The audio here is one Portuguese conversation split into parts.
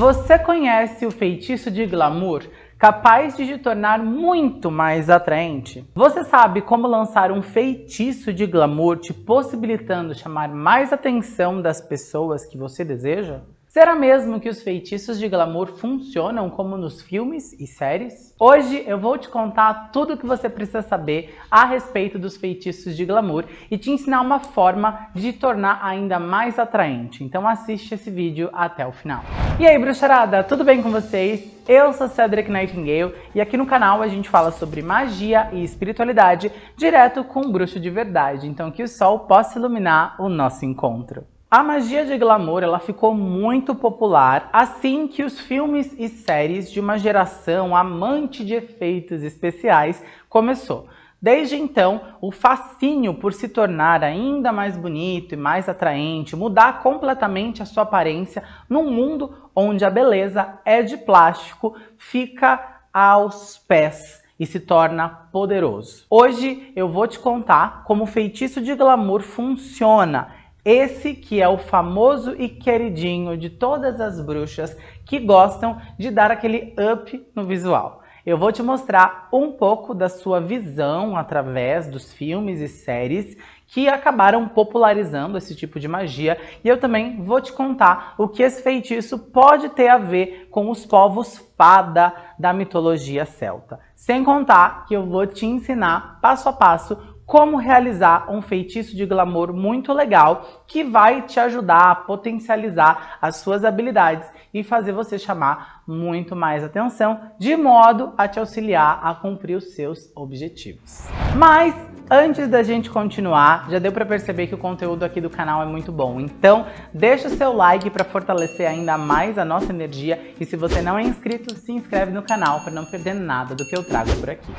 Você conhece o feitiço de glamour? Capaz de te tornar muito mais atraente? Você sabe como lançar um feitiço de glamour te possibilitando chamar mais atenção das pessoas que você deseja? Será mesmo que os feitiços de glamour funcionam como nos filmes e séries? Hoje eu vou te contar tudo o que você precisa saber a respeito dos feitiços de glamour e te ensinar uma forma de tornar ainda mais atraente. Então assiste esse vídeo até o final. E aí, bruxarada, tudo bem com vocês? Eu sou Cedric Nightingale e aqui no canal a gente fala sobre magia e espiritualidade direto com um bruxo de verdade. Então que o sol possa iluminar o nosso encontro. A magia de glamour ela ficou muito popular assim que os filmes e séries de uma geração amante de efeitos especiais começou. Desde então, o fascínio por se tornar ainda mais bonito e mais atraente, mudar completamente a sua aparência num mundo onde a beleza é de plástico, fica aos pés e se torna poderoso. Hoje eu vou te contar como o feitiço de glamour funciona esse que é o famoso e queridinho de todas as bruxas que gostam de dar aquele up no visual. Eu vou te mostrar um pouco da sua visão através dos filmes e séries que acabaram popularizando esse tipo de magia e eu também vou te contar o que esse feitiço pode ter a ver com os povos fada da mitologia celta. Sem contar que eu vou te ensinar passo a passo como realizar um feitiço de glamour muito legal que vai te ajudar a potencializar as suas habilidades e fazer você chamar muito mais atenção, de modo a te auxiliar a cumprir os seus objetivos. Mas antes da gente continuar, já deu para perceber que o conteúdo aqui do canal é muito bom. Então, deixa o seu like para fortalecer ainda mais a nossa energia e se você não é inscrito, se inscreve no canal para não perder nada do que eu trago por aqui.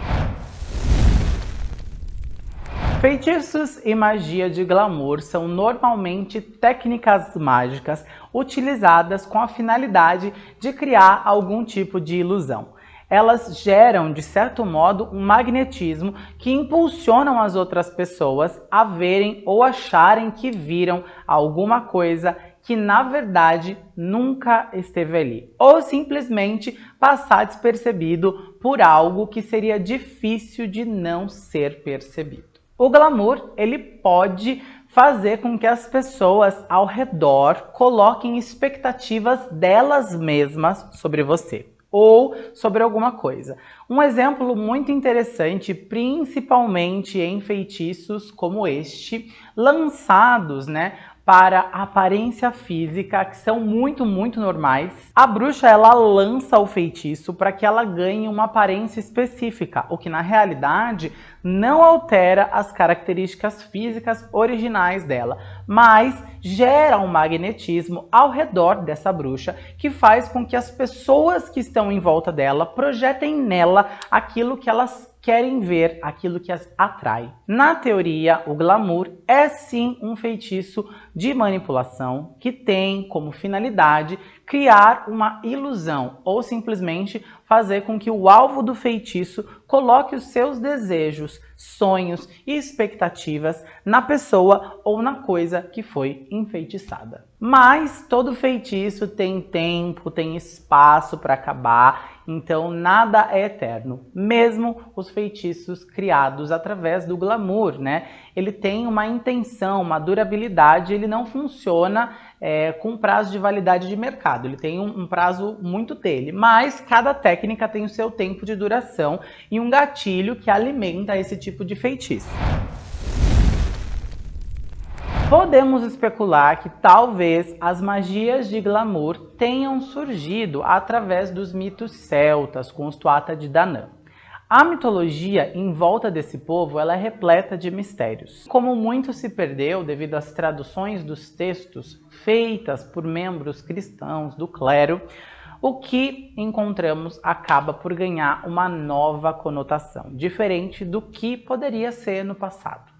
Feitiços e magia de glamour são normalmente técnicas mágicas utilizadas com a finalidade de criar algum tipo de ilusão. Elas geram, de certo modo, um magnetismo que impulsionam as outras pessoas a verem ou acharem que viram alguma coisa que na verdade nunca esteve ali, ou simplesmente passar despercebido por algo que seria difícil de não ser percebido. O glamour, ele pode fazer com que as pessoas ao redor coloquem expectativas delas mesmas sobre você ou sobre alguma coisa. Um exemplo muito interessante, principalmente em feitiços como este, lançados né, para aparência física, que são muito, muito normais. A bruxa, ela lança o feitiço para que ela ganhe uma aparência específica, o que na realidade não altera as características físicas originais dela, mas gera um magnetismo ao redor dessa bruxa que faz com que as pessoas que estão em volta dela projetem nela aquilo que elas querem ver aquilo que as atrai. Na teoria, o glamour é sim um feitiço de manipulação que tem como finalidade criar uma ilusão ou simplesmente fazer com que o alvo do feitiço coloque os seus desejos, sonhos e expectativas na pessoa ou na coisa que foi enfeitiçada. Mas todo feitiço tem tempo, tem espaço para acabar, então nada é eterno. Mesmo os feitiços criados através do glamour, né? Ele tem uma intenção, uma durabilidade, ele não funciona é, com prazo de validade de mercado. Ele tem um, um, prazo muito dele, mas cada técnica tem o seu tempo de duração e um gatilho que alimenta esse tipo de feitiço. Podemos especular que talvez as magias de glamour tenham surgido através dos mitos celtas com os Tuatha de Danann. A mitologia em volta desse povo ela é repleta de mistérios. Como muito se perdeu devido às traduções dos textos feitas por membros cristãos do clero, o que encontramos acaba por ganhar uma nova conotação, diferente do que poderia ser no passado.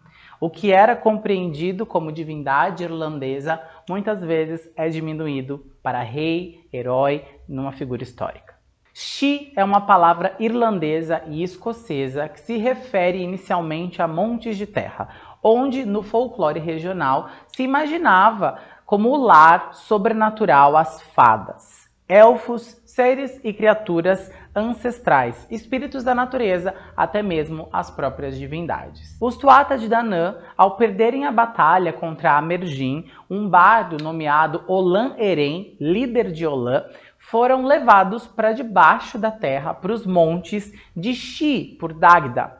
O que era compreendido como divindade irlandesa muitas vezes é diminuído para rei, herói, numa figura histórica. Xi é uma palavra irlandesa e escocesa que se refere inicialmente a montes de terra, onde no folclore regional se imaginava como o lar sobrenatural às fadas. elfos, seres e criaturas ancestrais, espíritos da natureza, até mesmo as próprias divindades. Os Tuatha de Danann, ao perderem a batalha contra Amergin, um bardo nomeado Olan Eren, líder de Olan, foram levados para debaixo da terra, para os montes de Xi, por Dagda,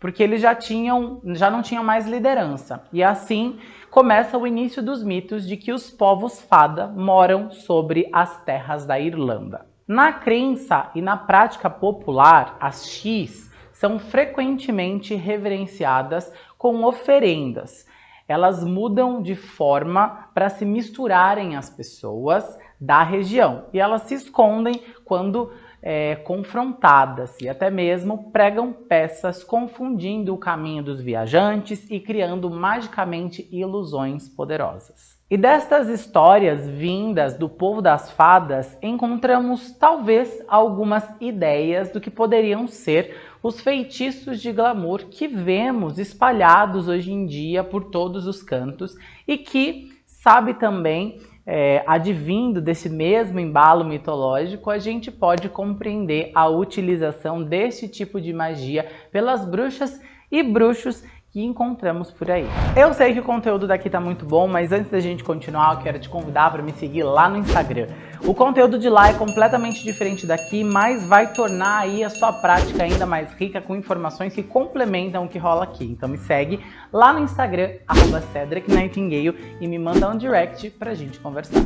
porque eles já, tinham, já não tinham mais liderança. E assim começa o início dos mitos de que os povos fada moram sobre as terras da Irlanda. Na crença e na prática popular, as X são frequentemente reverenciadas com oferendas. Elas mudam de forma para se misturarem às pessoas da região e elas se escondem quando é, confrontadas e até mesmo pregam peças confundindo o caminho dos viajantes e criando magicamente ilusões poderosas. E destas histórias vindas do povo das fadas, encontramos talvez algumas ideias do que poderiam ser os feitiços de glamour que vemos espalhados hoje em dia por todos os cantos e que sabe também é, advindo desse mesmo embalo mitológico, a gente pode compreender a utilização desse tipo de magia pelas bruxas e bruxos que encontramos por aí. Eu sei que o conteúdo daqui tá muito bom, mas antes da gente continuar, eu quero te convidar para me seguir lá no Instagram. O conteúdo de lá é completamente diferente daqui, mas vai tornar aí a sua prática ainda mais rica com informações que complementam o que rola aqui. Então me segue lá no Instagram, arroba Cedric Nightingale, e me manda um direct pra gente conversar.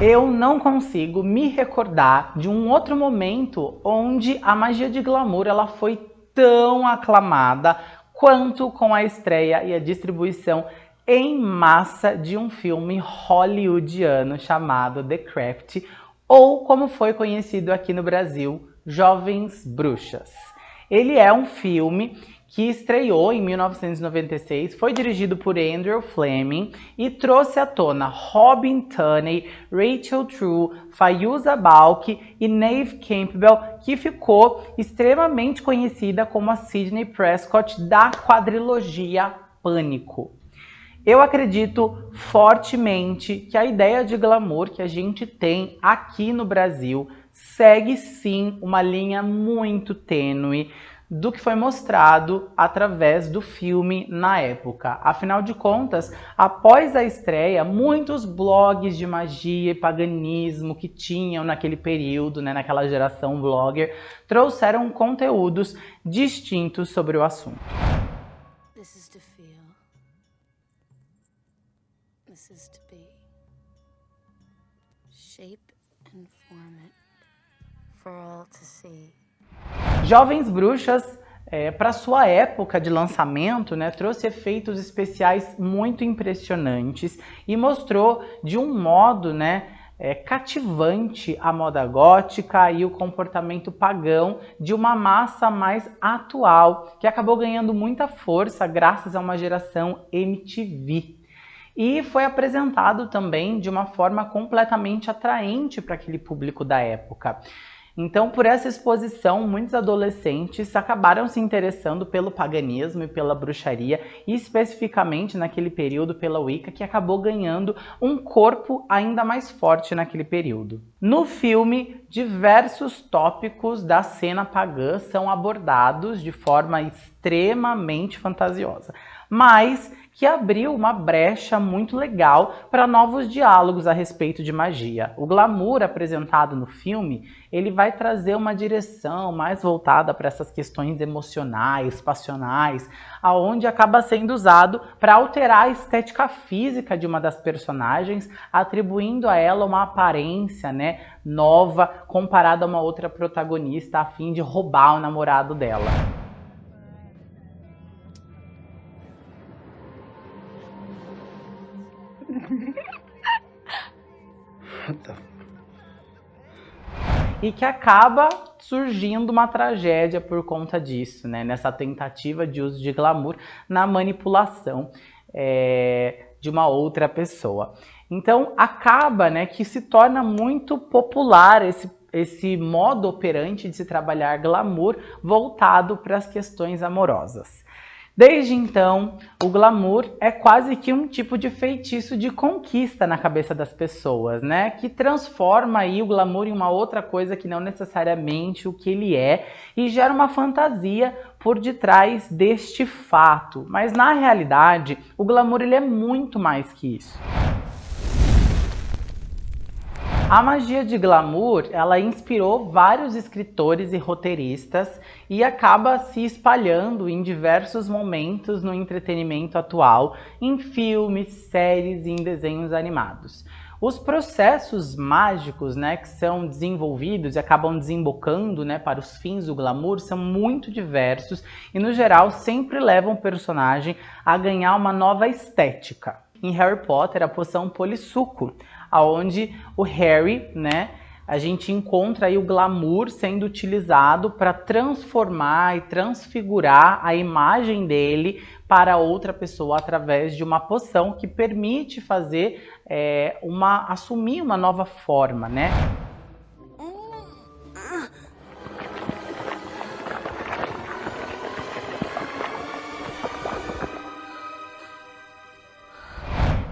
Eu não consigo me recordar de um outro momento onde a magia de glamour ela foi tão aclamada quanto com a estreia e a distribuição em massa de um filme hollywoodiano chamado The Craft, ou como foi conhecido aqui no Brasil, Jovens Bruxas. Ele é um filme que estreou em 1996, foi dirigido por Andrew Fleming e trouxe à tona Robin Tunney, Rachel True, Fayuza Balk e Nave Campbell, que ficou extremamente conhecida como a Sidney Prescott da quadrilogia Pânico. Eu acredito fortemente que a ideia de glamour que a gente tem aqui no Brasil segue sim uma linha muito tênue do que foi mostrado através do filme na época. Afinal de contas, após a estreia, muitos blogs de magia e paganismo que tinham naquele período, né, naquela geração blogger, trouxeram conteúdos distintos sobre o assunto. This is to feel. This is to be. Shape and form it for all to see. Jovens Bruxas, é, para sua época de lançamento, né, trouxe efeitos especiais muito impressionantes e mostrou de um modo né, é, cativante a moda gótica e o comportamento pagão de uma massa mais atual, que acabou ganhando muita força graças a uma geração MTV. E foi apresentado também de uma forma completamente atraente para aquele público da época. Então, por essa exposição, muitos adolescentes acabaram se interessando pelo paganismo e pela bruxaria, e especificamente naquele período pela Wicca, que acabou ganhando um corpo ainda mais forte naquele período. No filme, diversos tópicos da cena pagã são abordados de forma extremamente fantasiosa, mas que abriu uma brecha muito legal para novos diálogos a respeito de magia. O glamour apresentado no filme, ele vai trazer uma direção mais voltada para essas questões emocionais, passionais, aonde acaba sendo usado para alterar a estética física de uma das personagens, atribuindo a ela uma aparência, né, nova comparada a uma outra protagonista a fim de roubar o namorado dela. E que acaba surgindo uma tragédia por conta disso, né? Nessa tentativa de uso de glamour na manipulação é, de uma outra pessoa. Então acaba, né, que se torna muito popular esse esse modo operante de se trabalhar glamour voltado para as questões amorosas. Desde então, o glamour é quase que um tipo de feitiço de conquista na cabeça das pessoas, né? Que transforma aí o glamour em uma outra coisa que não necessariamente o que ele é e gera uma fantasia por detrás deste fato. Mas na realidade, o glamour ele é muito mais que isso. A magia de glamour, ela inspirou vários escritores e roteiristas e acaba se espalhando em diversos momentos no entretenimento atual, em filmes, séries e em desenhos animados. Os processos mágicos né, que são desenvolvidos e acabam desembocando né, para os fins do glamour são muito diversos e, no geral, sempre levam o personagem a ganhar uma nova estética. Em Harry Potter, a poção Polissuco, aonde o Harry, né, a gente encontra aí o glamour sendo utilizado para transformar e transfigurar a imagem dele para outra pessoa através de uma poção que permite fazer é, uma assumir uma nova forma, né?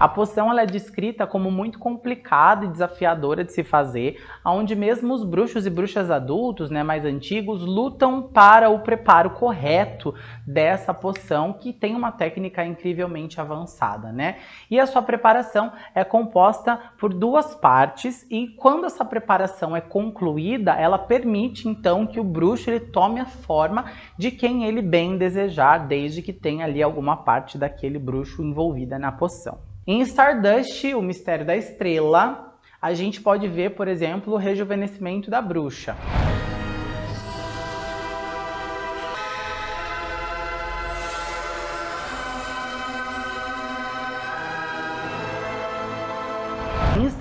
A poção ela é descrita como muito complicada e desafiadora de se fazer, onde mesmo os bruxos e bruxas adultos, né, mais antigos, lutam para o preparo correto dessa poção, que tem uma técnica incrivelmente avançada, né? E a sua preparação é composta por duas partes e quando essa preparação é concluída, ela permite então que o bruxo ele tome a forma de quem ele bem desejar, desde que tenha ali alguma parte daquele bruxo envolvida na poção. Em Stardust, o mistério da estrela, a gente pode ver, por exemplo, o rejuvenescimento da bruxa.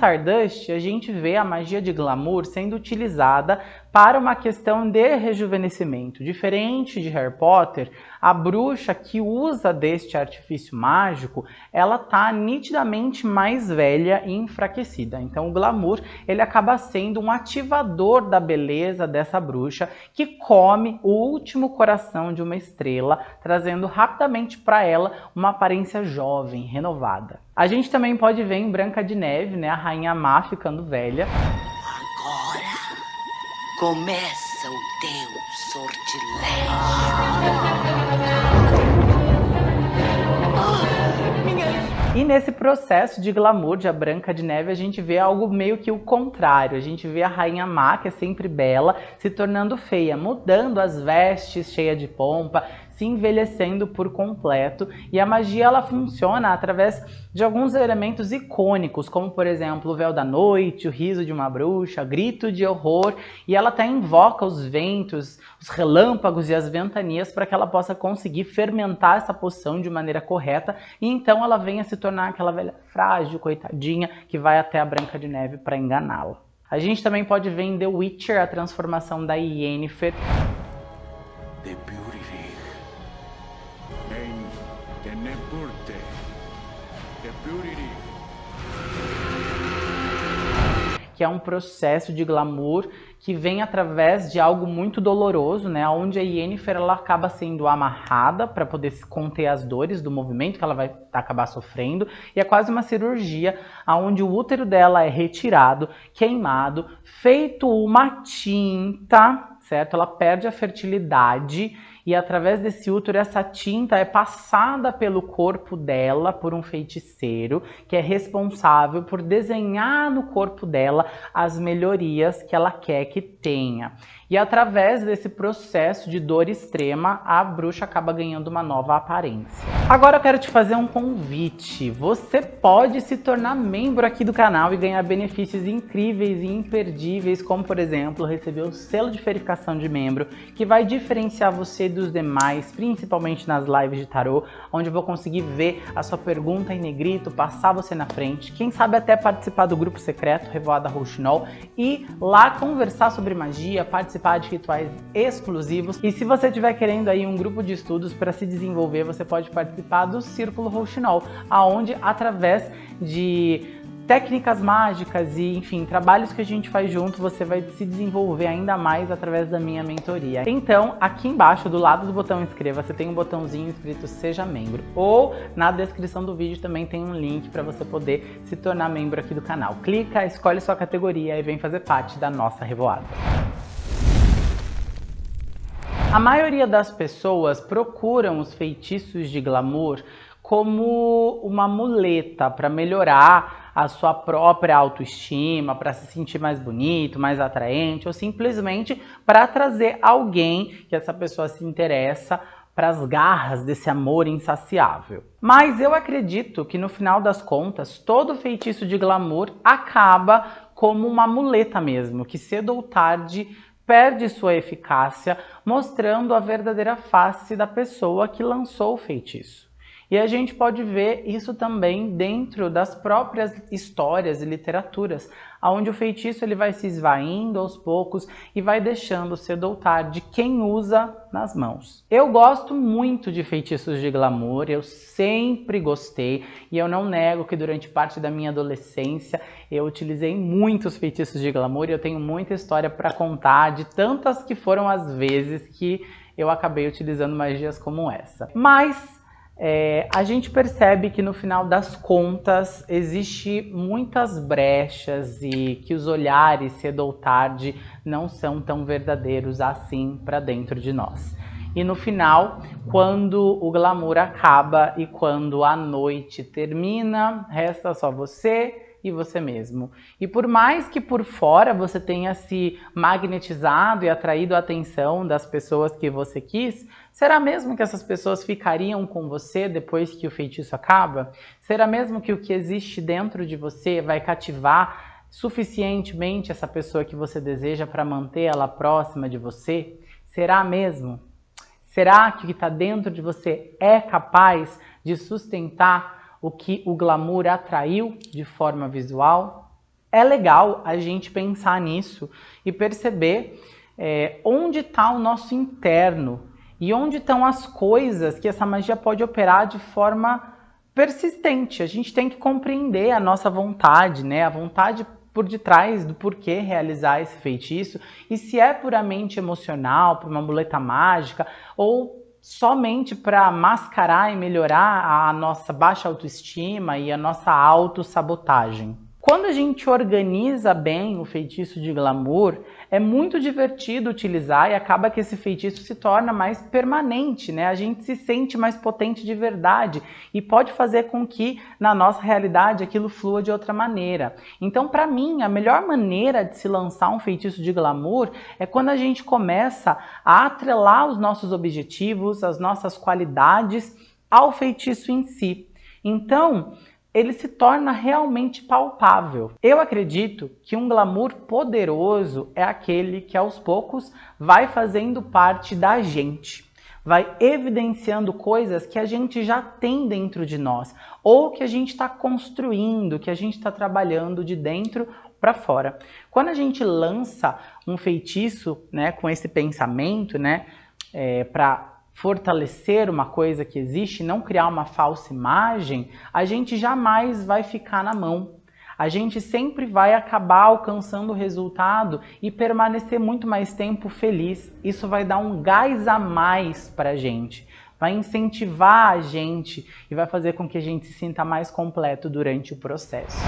Stardust, a gente vê a magia de glamour sendo utilizada para uma questão de rejuvenescimento. Diferente de Harry Potter, a bruxa que usa deste artifício mágico, ela tá nitidamente mais velha e enfraquecida. Então o glamour, ele acaba sendo um ativador da beleza dessa bruxa que come o último coração de uma estrela, trazendo rapidamente para ela uma aparência jovem, renovada. A gente também pode ver em Branca de Neve, né, a rainha má ficando velha. Começa o teu sortilégio. E nesse processo de glamour de A Branca de Neve, a gente vê algo meio que o contrário. A gente vê a Rainha Má, que é sempre bela, se tornando feia, mudando as vestes cheia de pompa, se envelhecendo por completo e a magia ela funciona através de alguns elementos icônicos, como por exemplo o véu da noite, o riso de uma bruxa, grito de horror, e ela até invoca os ventos, os relâmpagos e as ventanias para que ela possa conseguir fermentar essa poção de maneira correta e então ela venha se tornar aquela velha frágil, coitadinha, que vai até a Branca de Neve para enganá-la. A gente também pode ver em The Witcher a transformação da Yennefer. The que é um processo de glamour que vem através de algo muito doloroso, né? Onde a Yennefer ela acaba sendo amarrada para poder conter as dores do movimento que ela vai acabar sofrendo, e é quase uma cirurgia onde o útero dela é retirado, queimado, feito uma tinta, certo? Ela perde a fertilidade e através desse útero essa tinta é passada pelo corpo dela por um feiticeiro que é responsável por desenhar no corpo dela as melhorias que ela quer que tenha. E através desse processo de dor extrema, a bruxa acaba ganhando uma nova aparência. Agora eu quero te fazer um convite. Você pode se tornar membro aqui do canal e ganhar benefícios incríveis e imperdíveis, como por exemplo, receber o selo de verificação de membro, que vai diferenciar você dos demais, principalmente nas lives de tarô, onde eu vou conseguir ver a sua pergunta em negrito, passar você na frente, quem sabe até participar do grupo secreto Revoada Rouxinol e lá conversar sobre magia, participar de rituais exclusivos. E se você estiver querendo aí um grupo de estudos para se desenvolver, você pode participar do Círculo Rouxinol, aonde através de técnicas mágicas e, enfim, trabalhos que a gente faz junto, você vai se desenvolver ainda mais através da minha mentoria. Então, aqui embaixo, do lado do botão inscreva-se, tem um botãozinho escrito Seja Membro. Ou na descrição do vídeo também tem um link para você poder se tornar membro aqui do canal. Clica, escolhe sua categoria e vem fazer parte da nossa revoada. A maioria das pessoas procuram os feitiços de glamour como uma muleta para melhorar a sua própria autoestima, para se sentir mais bonito, mais atraente, ou simplesmente para trazer alguém que essa pessoa se interessa para as garras desse amor insaciável. Mas eu acredito que no final das contas, todo feitiço de glamour acaba como uma muleta mesmo, que cedo ou tarde perde sua eficácia, mostrando a verdadeira face da pessoa que lançou o feitiço. E a gente pode ver isso também dentro das próprias histórias e literaturas, onde o feitiço ele vai se esvaindo aos poucos e vai deixando cedo ou tarde quem usa nas mãos. Eu gosto muito de feitiços de glamour, eu sempre gostei e eu não nego que durante parte da minha adolescência eu utilizei muitos feitiços de glamour e eu tenho muita história para contar de tantas que foram as vezes que eu acabei utilizando magias como essa. Mas é, a gente percebe que no final das contas existe muitas brechas e que os olhares cedo ou tarde não são tão verdadeiros assim para dentro de nós. E no final, quando o glamour acaba e quando a noite termina, resta só você e você mesmo. E por mais que por fora você tenha se magnetizado e atraído a atenção das pessoas que você quis, será mesmo que essas pessoas ficariam com você depois que o feitiço acaba? Será mesmo que o que existe dentro de você vai cativar suficientemente essa pessoa que você deseja para manter ela próxima de você? Será mesmo? Será que o que está dentro de você é capaz de sustentar o que o glamour atraiu de forma visual. É legal a gente pensar nisso e perceber é, onde está o nosso interno e onde estão as coisas que essa magia pode operar de forma persistente. A gente tem que compreender a nossa vontade, né? A vontade por detrás do porquê realizar esse feitiço e se é puramente emocional, por uma muleta mágica ou somente para mascarar e melhorar a nossa baixa autoestima e a nossa autossabotagem. Quando a gente organiza bem o feitiço de glamour, é muito divertido utilizar e acaba que esse feitiço se torna mais permanente, né? A gente se sente mais potente de verdade e pode fazer com que na nossa realidade aquilo flua de outra maneira. Então, para mim, a melhor maneira de se lançar um feitiço de glamour é quando a gente começa a atrelar os nossos objetivos, as nossas qualidades ao feitiço em si. Então, ele se torna realmente palpável. Eu acredito que um glamour poderoso é aquele que aos poucos vai fazendo parte da gente, vai evidenciando coisas que a gente já tem dentro de nós ou que a gente está construindo, que a gente está trabalhando de dentro para fora. Quando a gente lança um feitiço, né, com esse pensamento, né, é, para fortalecer uma coisa que existe, não criar uma falsa imagem, a gente jamais vai ficar na mão. A gente sempre vai acabar alcançando o resultado e permanecer muito mais tempo feliz. Isso vai dar um gás a mais para a gente, vai incentivar a gente e vai fazer com que a gente se sinta mais completo durante o processo.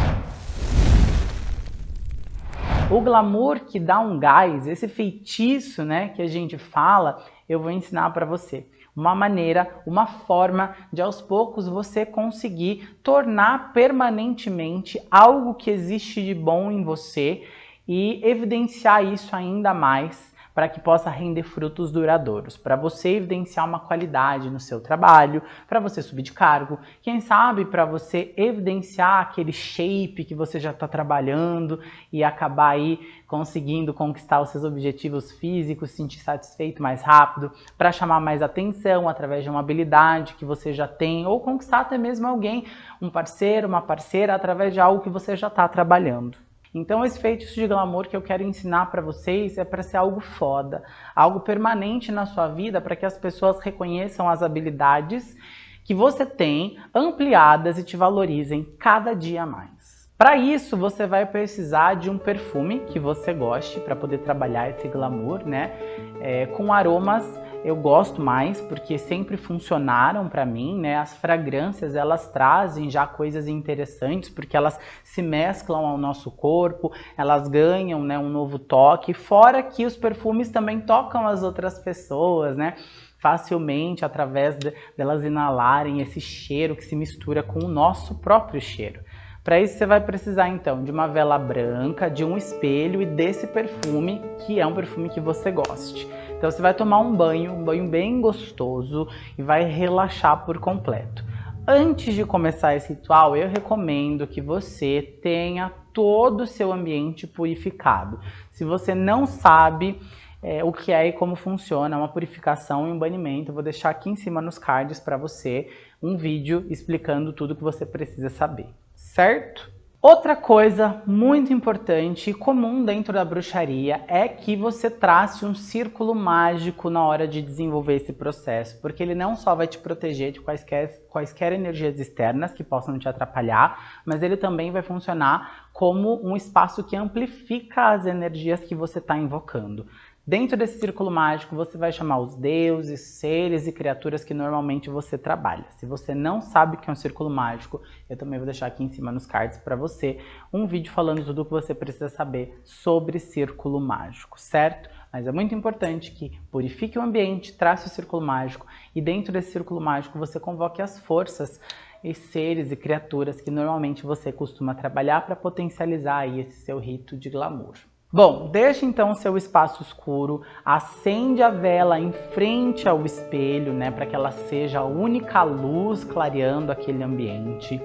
O glamour que dá um gás, esse feitiço né, que a gente fala, eu vou ensinar para você. Uma maneira, uma forma de aos poucos você conseguir tornar permanentemente algo que existe de bom em você e evidenciar isso ainda mais para que possa render frutos duradouros, para você evidenciar uma qualidade no seu trabalho, para você subir de cargo, quem sabe para você evidenciar aquele shape que você já está trabalhando e acabar aí conseguindo conquistar os seus objetivos físicos, se sentir satisfeito mais rápido, para chamar mais atenção através de uma habilidade que você já tem, ou conquistar até mesmo alguém, um parceiro, uma parceira, através de algo que você já está trabalhando. Então esse feitiço de glamour que eu quero ensinar para vocês é para ser algo foda, algo permanente na sua vida para que as pessoas reconheçam as habilidades que você tem ampliadas e te valorizem cada dia mais. Para isso, você vai precisar de um perfume que você goste para poder trabalhar esse glamour, né? É, com aromas eu gosto mais porque sempre funcionaram para mim, né? As fragrâncias elas trazem já coisas interessantes porque elas se mesclam ao nosso corpo, elas ganham, né, um novo toque. Fora que os perfumes também tocam as outras pessoas, né? Facilmente através de, delas inalarem esse cheiro que se mistura com o nosso próprio cheiro. Para isso você vai precisar então de uma vela branca, de um espelho e desse perfume, que é um perfume que você goste. Então você vai tomar um banho, um banho bem gostoso e vai relaxar por completo. Antes de começar esse ritual, eu recomendo que você tenha todo o seu ambiente purificado. Se você não sabe é, o que é e como funciona uma purificação e um banimento, eu vou deixar aqui em cima nos cards para você um vídeo explicando tudo que você precisa saber, certo? Outra coisa muito importante e comum dentro da bruxaria é que você trace um círculo mágico na hora de desenvolver esse processo, porque ele não só vai te proteger de quaisquer, quaisquer energias externas que possam te atrapalhar, mas ele também vai funcionar como um espaço que amplifica as energias que você está invocando. Dentro desse círculo mágico, você vai chamar os deuses, seres e criaturas que normalmente você trabalha. Se você não sabe o que é um círculo mágico, eu também vou deixar aqui em cima nos cards para você um vídeo falando tudo o que você precisa saber sobre círculo mágico, certo? Mas é muito importante que purifique o ambiente, trace o círculo mágico e dentro desse círculo mágico você convoque as forças e seres e criaturas que normalmente você costuma trabalhar para potencializar aí esse seu rito de glamour. Bom, deixe então o seu espaço escuro, acende a vela em frente ao espelho, né, para que ela seja a única luz clareando aquele ambiente.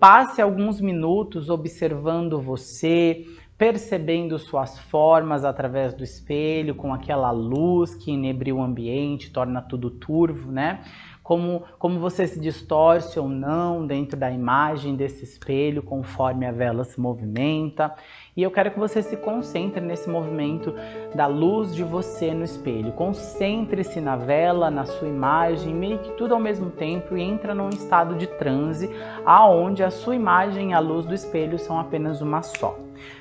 Passe alguns minutos observando você, percebendo suas formas através do espelho, com aquela luz que inebria o ambiente, torna tudo turvo, né? Como, como você se distorce ou não dentro da imagem desse espelho conforme a vela se movimenta. E eu quero que você se concentre nesse movimento da luz de você no espelho. Concentre-se na vela, na sua imagem, meio que tudo ao mesmo tempo e entra num estado de transe, aonde a sua imagem e a luz do espelho são apenas uma só.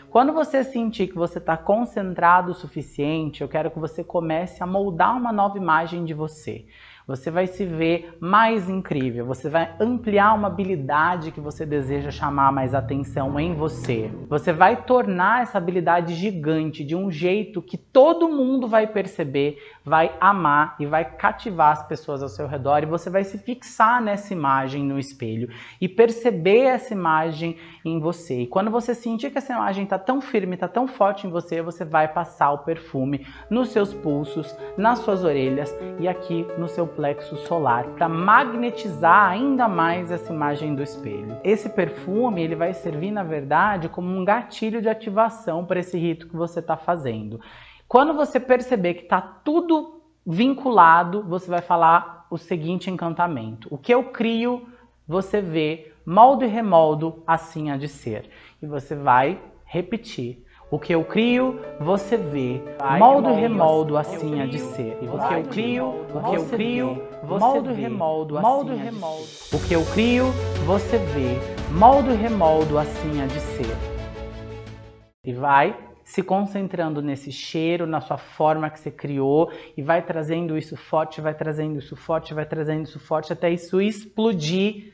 Quando você sentir que você está concentrado o suficiente, eu quero que você comece a moldar uma nova imagem de você você vai se ver mais incrível, você vai ampliar uma habilidade que você deseja chamar mais atenção em você. Você vai tornar essa habilidade gigante de um jeito que todo mundo vai perceber, vai amar e vai cativar as pessoas ao seu redor e você vai se fixar nessa imagem no espelho e perceber essa imagem em você. E quando você sentir que essa imagem está tão firme, está tão forte em você, você vai passar o perfume nos seus pulsos, nas suas orelhas e aqui no seu plexo solar para magnetizar ainda mais essa imagem do espelho. Esse perfume ele vai servir na verdade como um gatilho de ativação para esse rito que você está fazendo. Quando você perceber que está tudo vinculado, você vai falar o seguinte encantamento. O que eu crio, você vê, moldo e remoldo, assim há de ser. E você vai repetir. O que eu crio, você vê. Moldo e remoldo, assim há de ser. O que eu crio, o que eu crio, moldo remoldo, assim há de ser. O que eu crio, você vê. Moldo e remoldo, assim há de ser. E vai se concentrando nesse cheiro, na sua forma que você criou e vai trazendo isso forte, vai trazendo isso forte, vai trazendo isso forte até isso explodir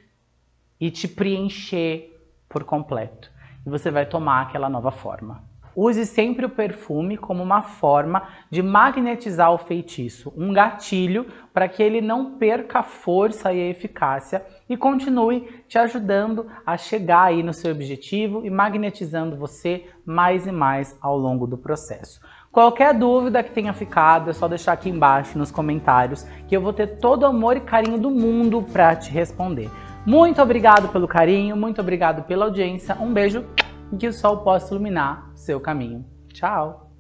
e te preencher por completo. E você vai tomar aquela nova forma. Use sempre o perfume como uma forma de magnetizar o feitiço, um gatilho para que ele não perca a força e a eficácia e continue te ajudando a chegar aí no seu objetivo e magnetizando você mais e mais ao longo do processo. Qualquer dúvida que tenha ficado, é só deixar aqui embaixo nos comentários que eu vou ter todo o amor e carinho do mundo para te responder. Muito obrigado pelo carinho, muito obrigado pela audiência, um beijo e que o sol possa iluminar seu caminho. Tchau!